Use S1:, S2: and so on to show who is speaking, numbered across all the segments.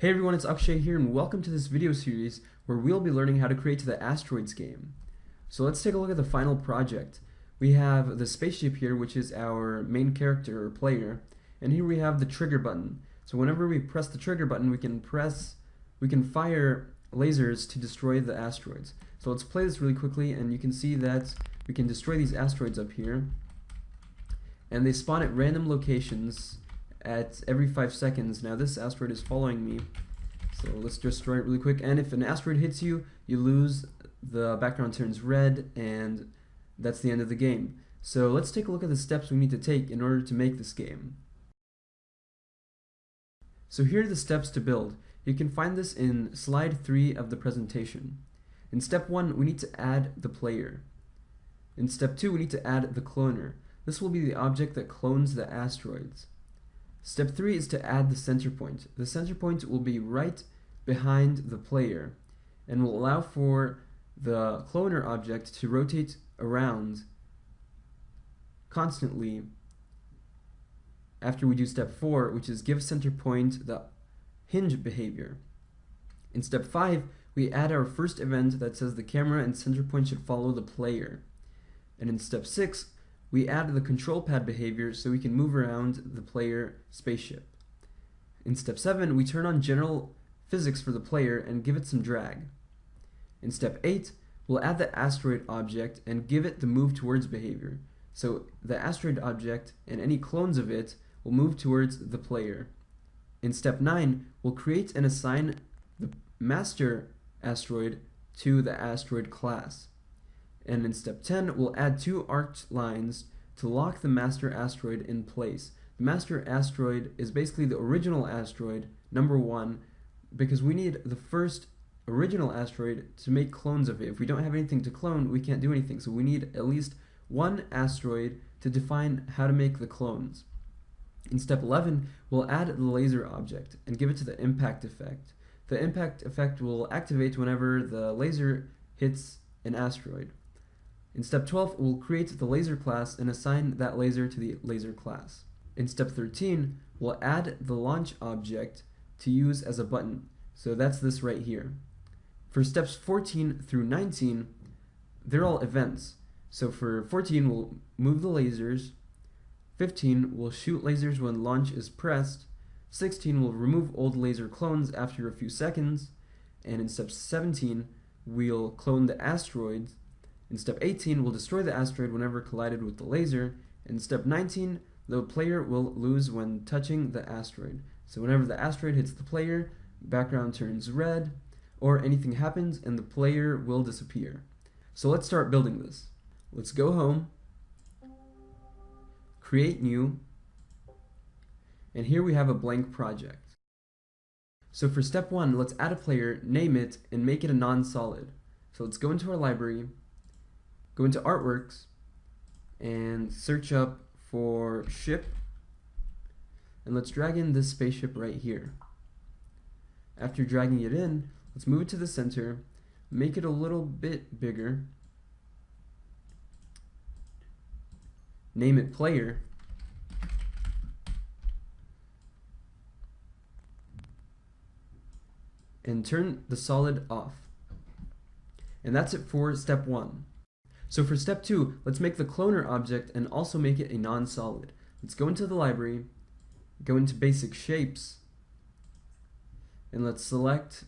S1: Hey everyone, it's Akshay here and welcome to this video series where we'll be learning how to create the Asteroids game. So let's take a look at the final project. We have the spaceship here which is our main character or player and here we have the trigger button. So whenever we press the trigger button we can press, we can fire lasers to destroy the asteroids. So let's play this really quickly and you can see that we can destroy these asteroids up here and they spawn at random locations at every 5 seconds. Now this asteroid is following me, so let's destroy it really quick. And if an asteroid hits you, you lose, the background turns red, and that's the end of the game. So let's take a look at the steps we need to take in order to make this game. So here are the steps to build. You can find this in slide 3 of the presentation. In step 1, we need to add the player. In step 2, we need to add the cloner. This will be the object that clones the asteroids. Step 3 is to add the center point. The center point will be right behind the player and will allow for the cloner object to rotate around constantly after we do step 4, which is give center point the hinge behavior. In step 5, we add our first event that says the camera and center point should follow the player. And in step 6, we add the control pad behavior so we can move around the player spaceship. In step 7, we turn on general physics for the player and give it some drag. In step 8, we'll add the asteroid object and give it the move towards behavior. So the asteroid object and any clones of it will move towards the player. In step 9, we'll create and assign the master asteroid to the asteroid class. And in step 10, we'll add two arced lines to lock the master asteroid in place. The master asteroid is basically the original asteroid, number one, because we need the first original asteroid to make clones of it. If we don't have anything to clone, we can't do anything. So we need at least one asteroid to define how to make the clones. In step 11, we'll add the laser object and give it to the impact effect. The impact effect will activate whenever the laser hits an asteroid. In step 12, we'll create the laser class and assign that laser to the laser class. In step 13, we'll add the launch object to use as a button. So that's this right here. For steps 14 through 19, they're all events. So for 14, we'll move the lasers. 15, we'll shoot lasers when launch is pressed. 16, we'll remove old laser clones after a few seconds. And in step 17, we'll clone the asteroids. In step 18, we'll destroy the asteroid whenever collided with the laser. In step 19, the player will lose when touching the asteroid. So whenever the asteroid hits the player, background turns red, or anything happens and the player will disappear. So let's start building this. Let's go home, create new, and here we have a blank project. So for step one, let's add a player, name it, and make it a non-solid. So let's go into our library, go into artworks and search up for ship and let's drag in this spaceship right here. After dragging it in, let's move it to the center, make it a little bit bigger, name it player, and turn the solid off. And that's it for step one. So for step two, let's make the cloner object and also make it a non-solid. Let's go into the library, go into basic shapes, and let's select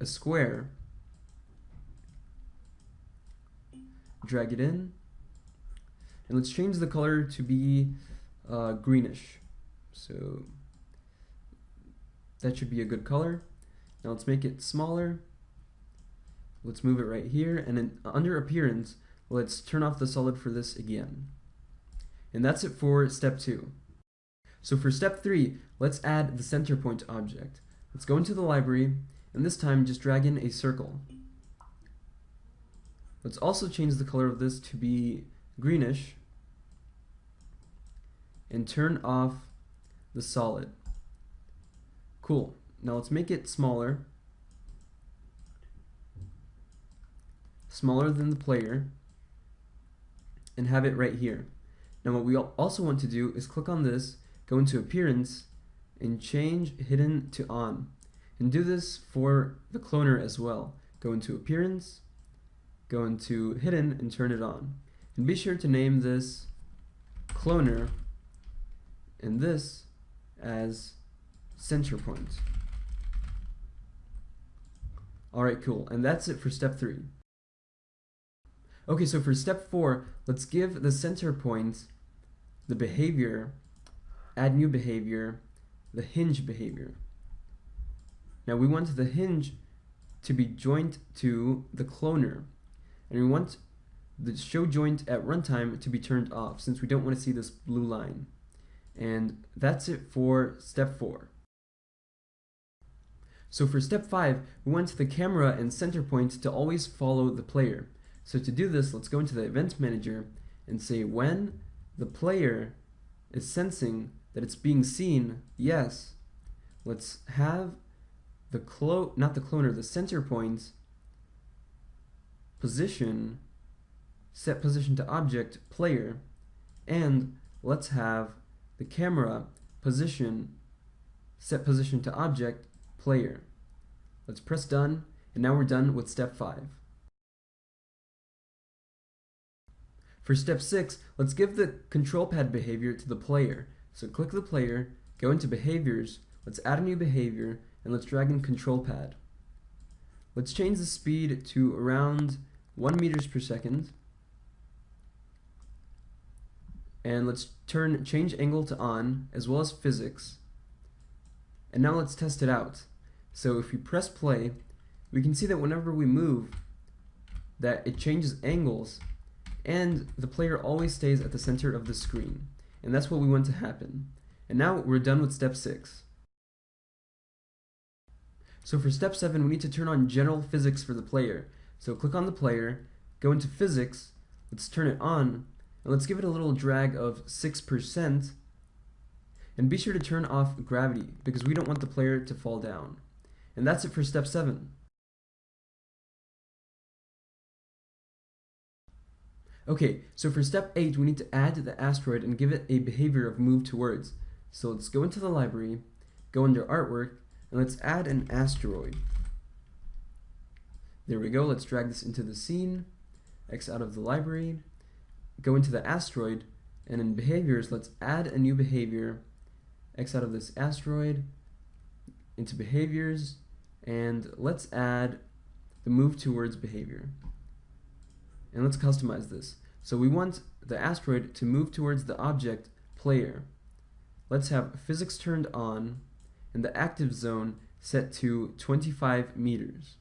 S1: a square, drag it in, and let's change the color to be uh, greenish. So that should be a good color. Now let's make it smaller Let's move it right here, and under appearance, let's turn off the solid for this again. And that's it for step two. So for step three, let's add the center point object. Let's go into the library, and this time just drag in a circle. Let's also change the color of this to be greenish, and turn off the solid. Cool. Now let's make it smaller, smaller than the player and have it right here. Now what we also want to do is click on this, go into appearance and change hidden to on. And do this for the cloner as well. Go into Appearance, go into Hidden, and turn it on. And be sure to name this cloner and this as center point. Alright, cool. And that's it for step three. Okay, so for step four, let's give the center point the behavior, add new behavior, the hinge behavior. Now we want the hinge to be joint to the cloner, and we want the show joint at runtime to be turned off since we don't want to see this blue line. And that's it for step four. So for step 5, we want the camera and center point to always follow the player. So to do this, let's go into the event manager and say when the player is sensing that it's being seen, yes, let's have the clo not the cloner, the center point position, set position to object player, and let's have the camera position, set position to object player. Let's press done, and now we're done with step 5. For step 6, let's give the control pad behavior to the player. So click the player, go into behaviors, let's add a new behavior, and let's drag in control pad. Let's change the speed to around 1 meters per second. And let's turn change angle to on, as well as physics. And now let's test it out. So if we press play, we can see that whenever we move, that it changes angles, and the player always stays at the center of the screen. And that's what we want to happen. And now we're done with step 6. So for step 7, we need to turn on general physics for the player. So click on the player, go into physics, let's turn it on, and let's give it a little drag of 6%, and be sure to turn off gravity, because we don't want the player to fall down. And that's it for step 7. Okay, so for step 8, we need to add the asteroid and give it a behavior of move towards. So let's go into the library, go under artwork, and let's add an asteroid. There we go, let's drag this into the scene, X out of the library, go into the asteroid, and in behaviors, let's add a new behavior, X out of this asteroid, into behaviors, and let's add the move towards behavior. And let's customize this. So we want the asteroid to move towards the object player. Let's have physics turned on and the active zone set to 25 meters.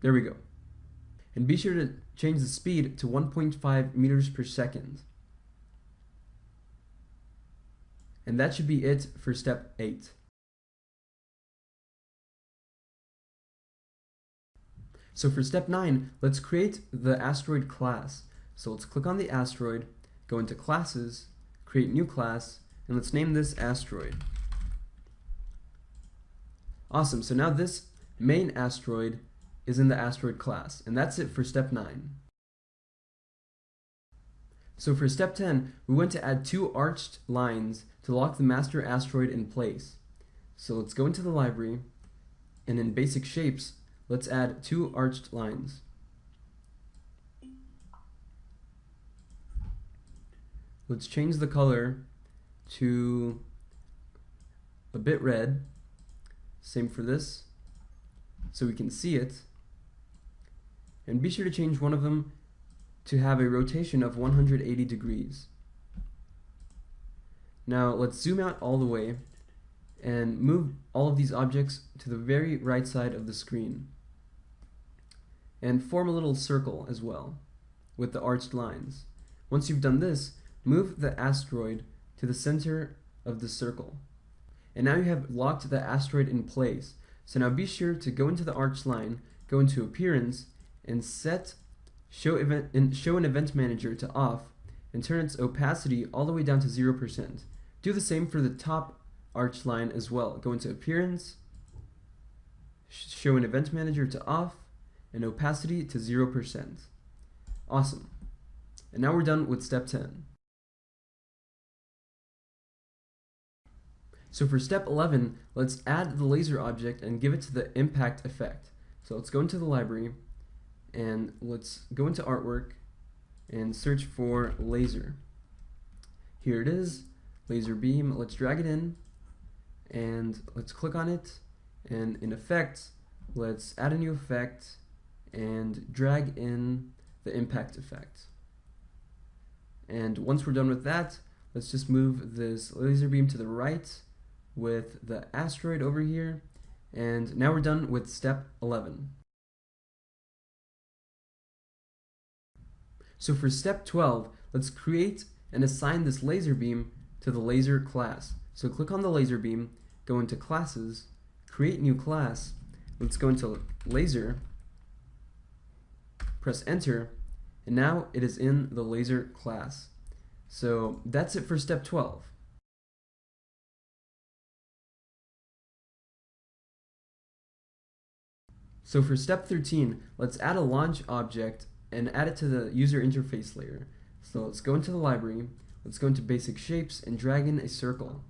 S1: There we go. And be sure to change the speed to 1.5 meters per second. And that should be it for step 8. So for step 9, let's create the asteroid class. So let's click on the asteroid, go into classes, create new class, and let's name this asteroid. Awesome, so now this main asteroid is in the asteroid class, and that's it for step 9. So for step 10, we want to add two arched lines to lock the master asteroid in place. So let's go into the library, and in basic shapes, Let's add two arched lines. Let's change the color to a bit red. Same for this, so we can see it. And be sure to change one of them to have a rotation of 180 degrees. Now let's zoom out all the way and move all of these objects to the very right side of the screen and form a little circle as well with the arched lines. Once you've done this, move the asteroid to the center of the circle. And now you have locked the asteroid in place. So now be sure to go into the arched line, go into appearance, and set show event and show an event manager to off and turn its opacity all the way down to 0%. Do the same for the top arch line as well. Go into appearance, show an event manager to off, and opacity to 0%. Awesome. And now we're done with step 10. So for step 11, let's add the laser object and give it to the impact effect. So let's go into the library and let's go into artwork and search for laser. Here it is, laser beam. Let's drag it in and let's click on it and in effect, let's add a new effect and drag in the impact effect. And once we're done with that, let's just move this laser beam to the right with the asteroid over here. And now we're done with step 11. So for step 12, let's create and assign this laser beam to the laser class. So click on the laser beam, go into classes, create new class, let's go into laser, press enter, and now it is in the laser class. So that's it for step 12. So for step 13, let's add a launch object and add it to the user interface layer. So let's go into the library, let's go into basic shapes and drag in a circle.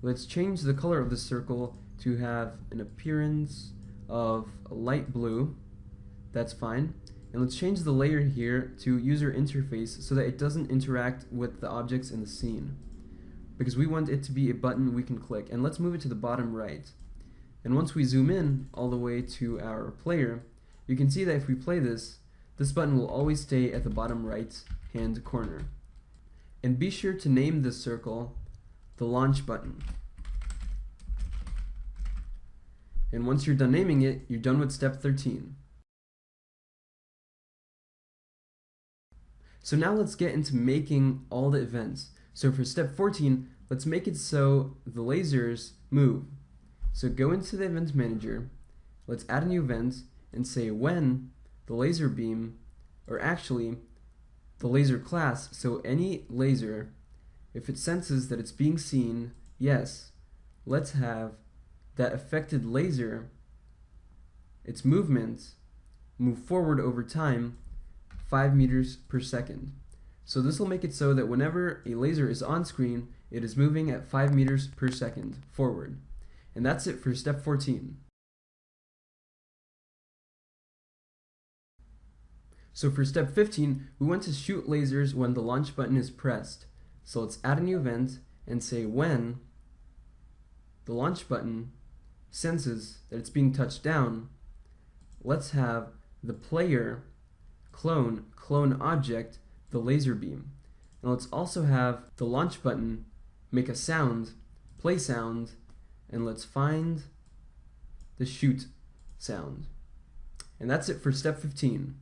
S1: Let's change the color of the circle to have an appearance of light blue. That's fine. And let's change the layer here to user interface so that it doesn't interact with the objects in the scene. Because we want it to be a button we can click. And let's move it to the bottom right. And once we zoom in all the way to our player, you can see that if we play this, this button will always stay at the bottom right hand corner. And be sure to name this circle the launch button. And once you're done naming it, you're done with step 13. So now let's get into making all the events. So for step 14, let's make it so the lasers move. So go into the event manager, let's add a new event and say when the laser beam, or actually the laser class, so any laser, if it senses that it's being seen, yes, let's have that affected laser, its movement, move forward over time 5 meters per second. So this will make it so that whenever a laser is on screen, it is moving at 5 meters per second forward. And that's it for step 14. So for step 15, we want to shoot lasers when the launch button is pressed. So let's add a new event and say when the launch button senses that it's being touched down, let's have the player clone clone object the laser beam. And let's also have the launch button make a sound, play sound, and let's find the shoot sound. And that's it for step 15.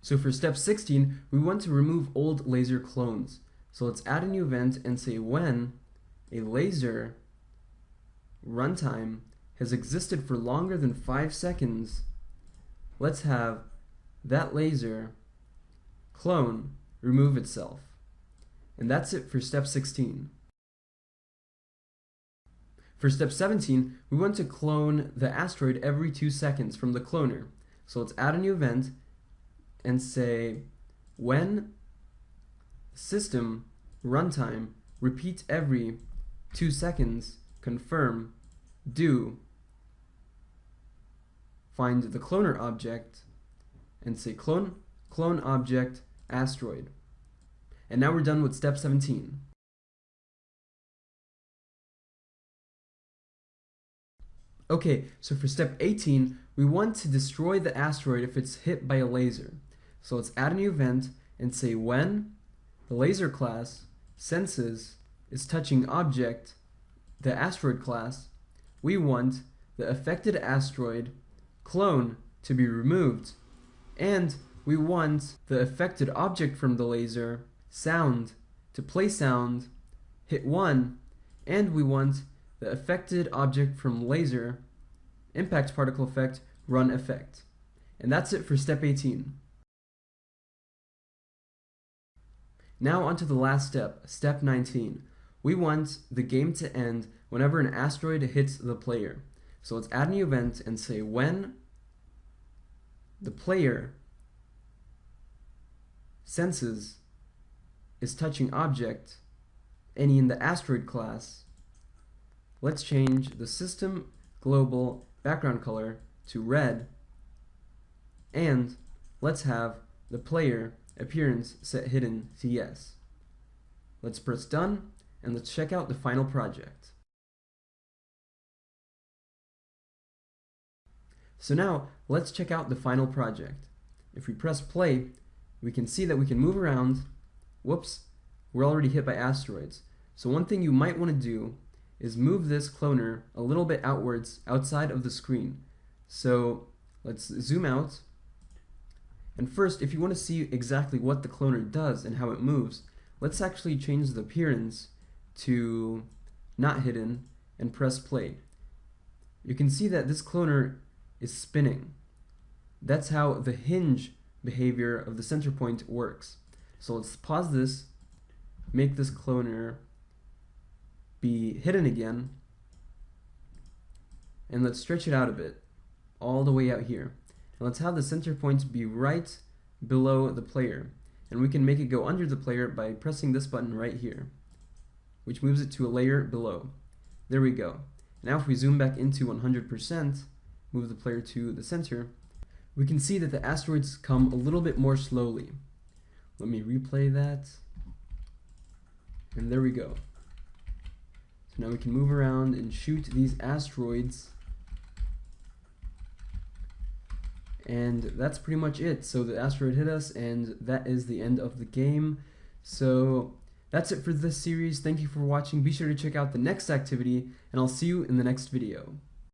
S1: So for step 16, we want to remove old laser clones. So let's add a new event and say when a laser runtime has existed for longer than 5 seconds, let's have that laser clone remove itself. And that's it for step 16. For step 17, we want to clone the asteroid every 2 seconds from the cloner. So let's add a new event and say when system runtime repeat every 2 seconds confirm do find the cloner object and say clone clone object asteroid. And now we're done with step 17. Okay, so for step 18, we want to destroy the asteroid if it's hit by a laser. So let's add a new event and say when the laser class senses is touching object, the asteroid class, we want the affected asteroid clone to be removed, and we want the affected object from the laser sound to play sound, hit 1, and we want the affected object from laser impact particle effect run effect. And that's it for step 18. Now onto the last step, step 19. We want the game to end whenever an asteroid hits the player. So let's add a new event and say when the player senses is touching object any in the asteroid class, let's change the system global background color to red and let's have the player appearance set hidden to yes. Let's press done and let's check out the final project. So now let's check out the final project. If we press play, we can see that we can move around. Whoops, we're already hit by asteroids. So one thing you might want to do is move this cloner a little bit outwards outside of the screen. So let's zoom out. And first, if you want to see exactly what the cloner does and how it moves, let's actually change the appearance to not hidden and press play. You can see that this cloner is spinning. That's how the hinge behavior of the center point works. So let's pause this, make this cloner be hidden again, and let's stretch it out a bit, all the way out here. And let's have the center point be right below the player. And we can make it go under the player by pressing this button right here, which moves it to a layer below. There we go. Now if we zoom back into 100%, move the player to the center, we can see that the asteroids come a little bit more slowly. Let me replay that. And there we go. So now we can move around and shoot these asteroids. And that's pretty much it. So the asteroid hit us and that is the end of the game. So that's it for this series. Thank you for watching. Be sure to check out the next activity and I'll see you in the next video.